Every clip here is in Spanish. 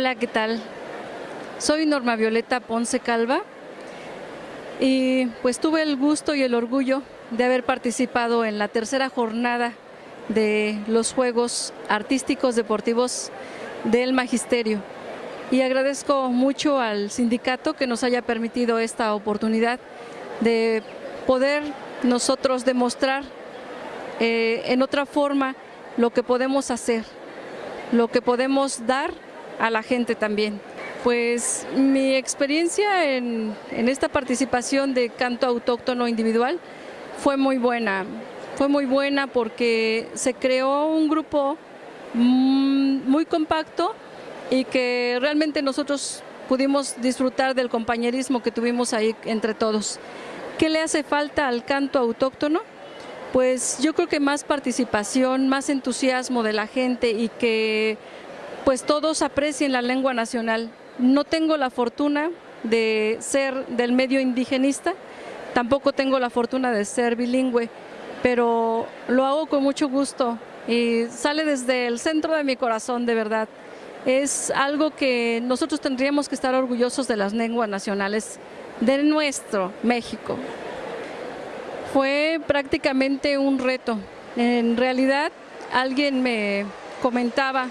Hola, ¿qué tal? Soy Norma Violeta Ponce Calva y pues tuve el gusto y el orgullo de haber participado en la tercera jornada de los Juegos Artísticos Deportivos del Magisterio. Y agradezco mucho al sindicato que nos haya permitido esta oportunidad de poder nosotros demostrar eh, en otra forma lo que podemos hacer, lo que podemos dar a la gente también. Pues mi experiencia en, esta participación de canto autóctono individual fue muy buena. Fue muy buena porque se creó un grupo mm, muy compacto y que realmente nosotros pudimos disfrutar del compañerismo que tuvimos ahí entre todos. ¿Qué le hace falta al canto autóctono? Pues yo creo que más participación, más entusiasmo de la gente y que pues todos aprecien la lengua nacional. No tengo la fortuna de ser del medio indigenista, tampoco tengo la fortuna de ser bilingüe, pero lo hago con mucho gusto y sale desde el centro de mi corazón, de verdad. Es algo que nosotros tendríamos que estar orgullosos de las lenguas nacionales de nuestro México. Fue prácticamente un reto. En realidad, alguien me comentaba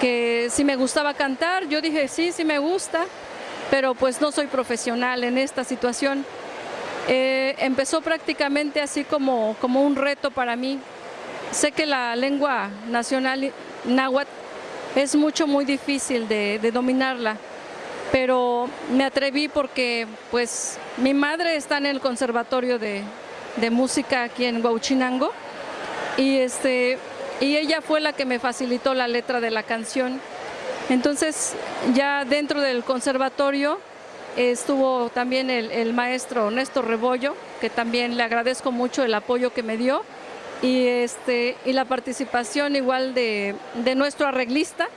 que si me gustaba cantar, yo dije sí, sí me gusta, pero pues no soy profesional en esta situación. Eh, empezó prácticamente así como, como un reto para mí. Sé que la lengua nacional náhuatl es mucho, muy difícil de, dominarla, pero me atreví porque pues mi madre está en el conservatorio de, de música aquí en Huachinango y este y ella fue la que me facilitó la letra de la canción. Entonces ya dentro del conservatorio estuvo también el, maestro Néstor Rebollo, que también le agradezco mucho el apoyo que me dio y, este, y la participación igual de, nuestro arreglista,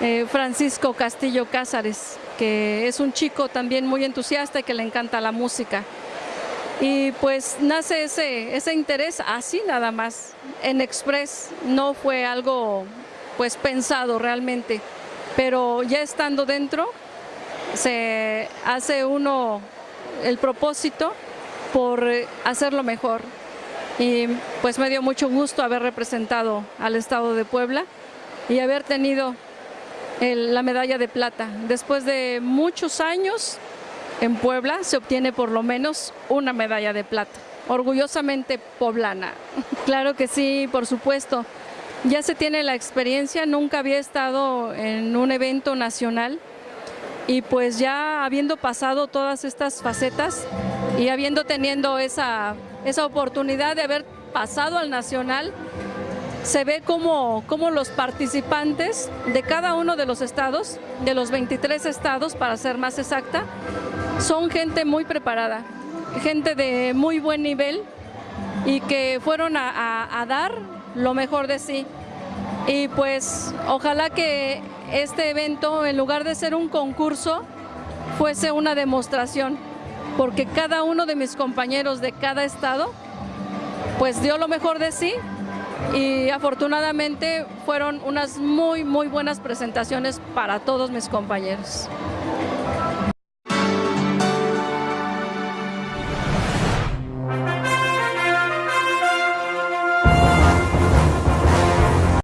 eh, Francisco Castillo Cázares, que es un chico también muy entusiasta y que le encanta la música. Y pues nace ese, ese interés así nada más, en Express, no fue algo pues pensado realmente, pero ya estando dentro se hace uno el propósito por hacerlo mejor. Y pues me dio mucho gusto haber representado al Estado de Puebla y haber tenido la medalla de plata. Después de muchos años en Puebla se obtiene por lo menos una medalla de plata, orgullosamente poblana. Claro que sí, por supuesto. Ya se tiene la experiencia, nunca había estado en un evento nacional y pues ya habiendo pasado todas estas facetas y habiendo teniendo esa, esa oportunidad de haber pasado al nacional, se ve como, como los participantes de cada uno de los estados, de los 23 estados para ser más exacta, son gente muy preparada, gente de muy buen nivel y que fueron a, dar lo mejor de sí. Y pues ojalá que este evento, en lugar de ser un concurso, fuese una demostración, porque cada uno de mis compañeros de cada estado, pues dio lo mejor de sí y afortunadamente fueron unas muy, muy buenas presentaciones para todos mis compañeros.